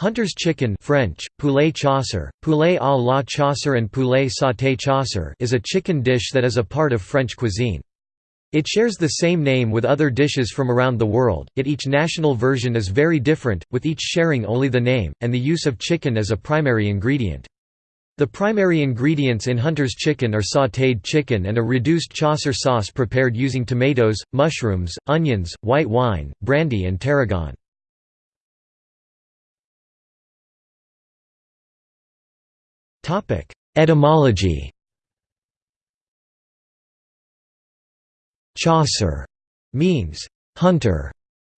Hunter's chicken French, poulet chasseur, poulet à la chasseur and poulet sauté chasseur is a chicken dish that is a part of French cuisine. It shares the same name with other dishes from around the world, yet each national version is very different, with each sharing only the name, and the use of chicken as a primary ingredient. The primary ingredients in Hunter's chicken are sautéed chicken and a reduced chasseur sauce prepared using tomatoes, mushrooms, onions, white wine, brandy and tarragon. Etymology Chasseur means hunter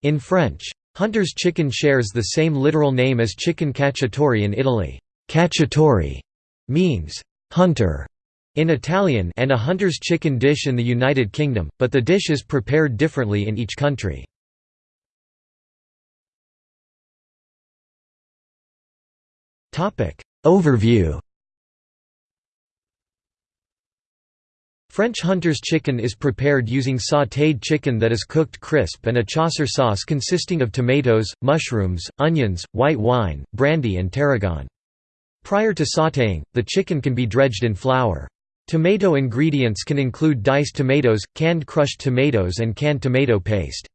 in French. Hunter's chicken shares the same literal name as chicken cacciatore in Italy. Cacciatore means hunter in Italian and a hunter's chicken dish in the United Kingdom, but the dish is prepared differently in each country. Overview French hunter's chicken is prepared using sautéed chicken that is cooked crisp and a chasseur sauce consisting of tomatoes, mushrooms, onions, white wine, brandy and tarragon. Prior to sautéing, the chicken can be dredged in flour. Tomato ingredients can include diced tomatoes, canned crushed tomatoes and canned tomato paste.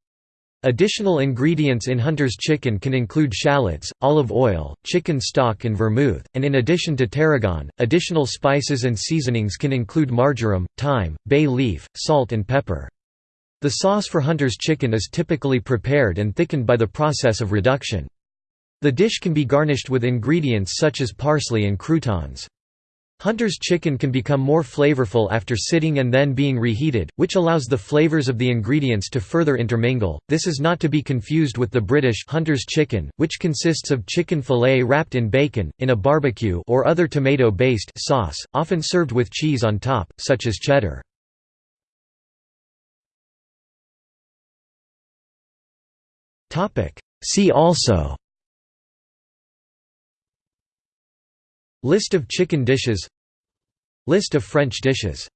Additional ingredients in hunter's chicken can include shallots, olive oil, chicken stock and vermouth, and in addition to tarragon, additional spices and seasonings can include marjoram, thyme, bay leaf, salt and pepper. The sauce for hunter's chicken is typically prepared and thickened by the process of reduction. The dish can be garnished with ingredients such as parsley and croutons. Hunter's chicken can become more flavorful after sitting and then being reheated, which allows the flavors of the ingredients to further intermingle. This is not to be confused with the British Hunter's chicken, which consists of chicken fillet wrapped in bacon, in a barbecue or other tomato-based sauce, often served with cheese on top, such as cheddar. Topic: See also List of chicken dishes. List of French dishes